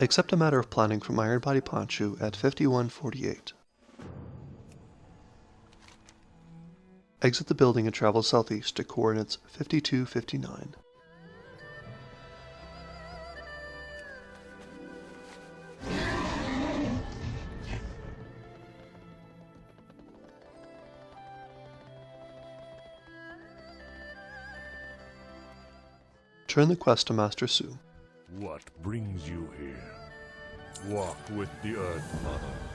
Accept a matter of planning from Iron Body Ponchu at 5148. Exit the building and travel southeast to coordinates 5259. Turn the quest to Master Su. What brings you here? Walk with the Earth Mother.